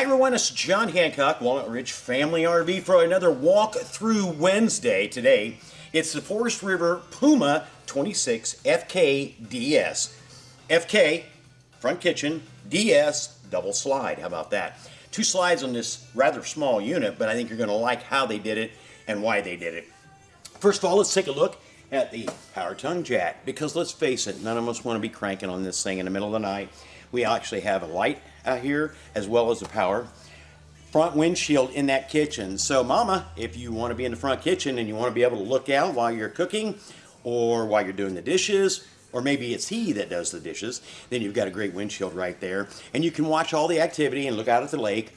Hi everyone, it's John Hancock, Walnut Ridge Family RV for another walk through Wednesday today. It's the Forest River Puma 26 FK DS. FK, front kitchen, DS, double slide. How about that? Two slides on this rather small unit, but I think you're going to like how they did it and why they did it. First of all, let's take a look at the power tongue jack because let's face it, none of us want to be cranking on this thing in the middle of the night. We actually have a light out here as well as the power front windshield in that kitchen. So mama, if you want to be in the front kitchen and you want to be able to look out while you're cooking or while you're doing the dishes, or maybe it's he that does the dishes, then you've got a great windshield right there. And you can watch all the activity and look out at the lake.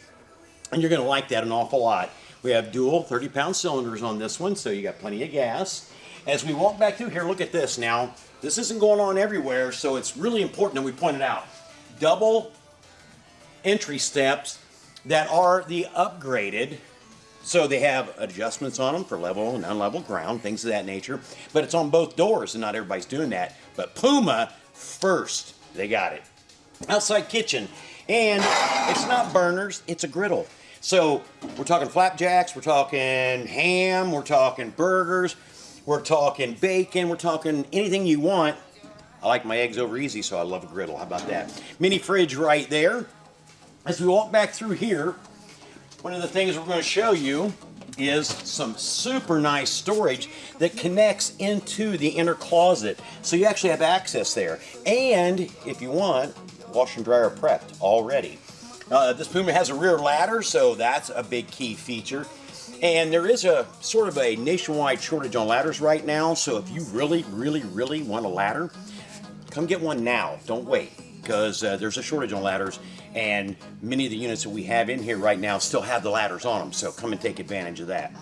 And you're going to like that an awful lot. We have dual 30 pound cylinders on this one, so you got plenty of gas. As we walk back through here, look at this now. This isn't going on everywhere, so it's really important that we point it out. Double entry steps that are the upgraded so they have adjustments on them for level and unlevel ground, things of that nature. But it's on both doors, and not everybody's doing that. But Puma, first, they got it. Outside kitchen, and it's not burners, it's a griddle. So we're talking flapjacks, we're talking ham, we're talking burgers, we're talking bacon, we're talking anything you want. I like my eggs over easy, so I love a griddle. How about that? Mini fridge right there. As we walk back through here, one of the things we're going to show you is some super nice storage that connects into the inner closet. So you actually have access there. And if you want, wash and dryer prepped already. Uh, this Puma has a rear ladder, so that's a big key feature. And there is a sort of a nationwide shortage on ladders right now. So if you really, really, really want a ladder, come get one now. Don't wait because uh, there's a shortage on ladders and many of the units that we have in here right now still have the ladders on them so come and take advantage of that.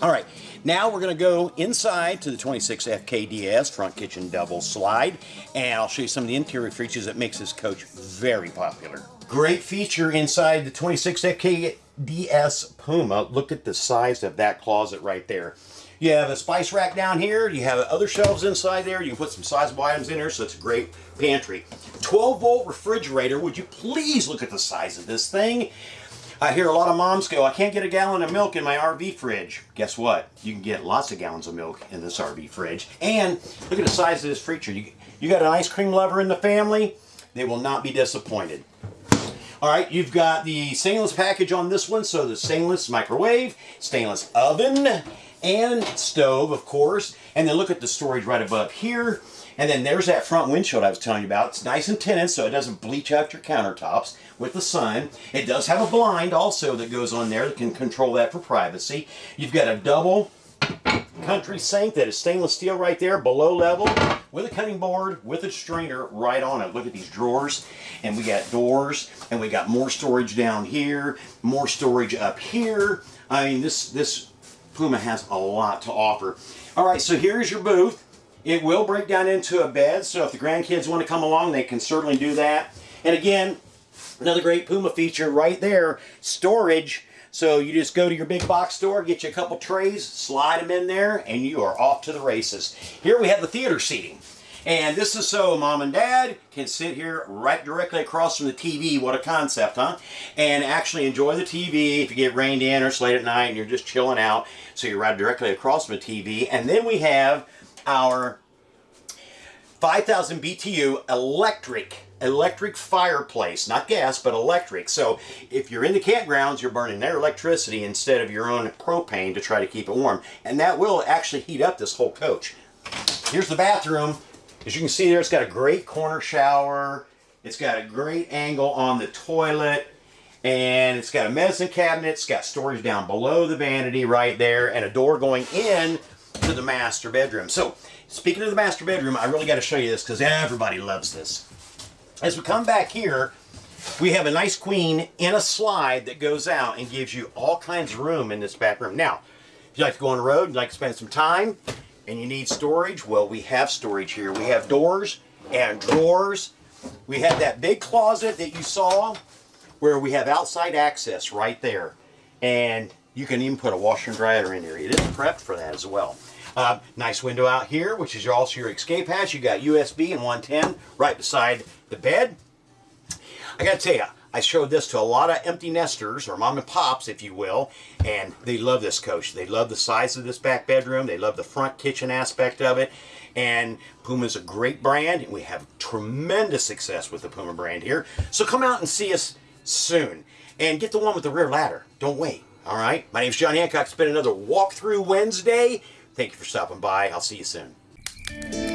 All right now we're going to go inside to the 26 FKDS front kitchen double slide and I'll show you some of the interior features that makes this coach very popular. Great feature inside the 26 FKDS Puma look at the size of that closet right there you have a spice rack down here. You have other shelves inside there. You can put some sizable items in there, so it's a great pantry. 12 volt refrigerator. Would you please look at the size of this thing? I hear a lot of moms go, I can't get a gallon of milk in my RV fridge. Guess what? You can get lots of gallons of milk in this RV fridge. And look at the size of this freezer. You, you got an ice cream lover in the family, they will not be disappointed. All right, you've got the stainless package on this one, so the stainless microwave, stainless oven, and stove, of course. And then look at the storage right above here. And then there's that front windshield I was telling you about. It's nice and tinted so it doesn't bleach out your countertops with the sun. It does have a blind also that goes on there that can control that for privacy. You've got a double country sink that is stainless steel right there below level with a cutting board with a strainer right on it. Look at these drawers and we got doors and we got more storage down here, more storage up here. I mean this this Puma has a lot to offer. All right, so here's your booth. It will break down into a bed, so if the grandkids want to come along, they can certainly do that. And again, another great Puma feature right there, storage. So you just go to your big box store, get you a couple trays, slide them in there, and you are off to the races. Here we have the theater seating. And this is so mom and dad can sit here right directly across from the TV. What a concept, huh? And actually enjoy the TV if you get rained in or it's late at night and you're just chilling out. So you're right directly across from the TV. And then we have our 5000 BTU electric electric fireplace, not gas, but electric. So if you're in the campgrounds, you're burning their electricity instead of your own propane to try to keep it warm. And that will actually heat up this whole coach. Here's the bathroom. As you can see there, it's got a great corner shower. It's got a great angle on the toilet. And it's got a medicine cabinet. It's got storage down below the vanity right there. And a door going in to the master bedroom. So, speaking of the master bedroom, I really got to show you this because everybody loves this. As we come back here, we have a nice queen in a slide that goes out and gives you all kinds of room in this back room. Now, if you like to go on the road, you'd like to spend some time, and you need storage, well, we have storage here. We have doors and drawers. We have that big closet that you saw where we have outside access right there. And you can even put a washer and dryer in here. It is prepped for that as well. Uh, nice window out here, which is also your escape hatch. You got USB and 110 right beside the bed. I got to tell you, I showed this to a lot of empty nesters or mom and pops, if you will, and they love this coach. They love the size of this back bedroom. They love the front kitchen aspect of it. And Puma is a great brand, and we have tremendous success with the Puma brand here. So come out and see us soon. And get the one with the rear ladder. Don't wait. All right? My name's John Hancock. It's been another walkthrough Wednesday. Thank you for stopping by. I'll see you soon.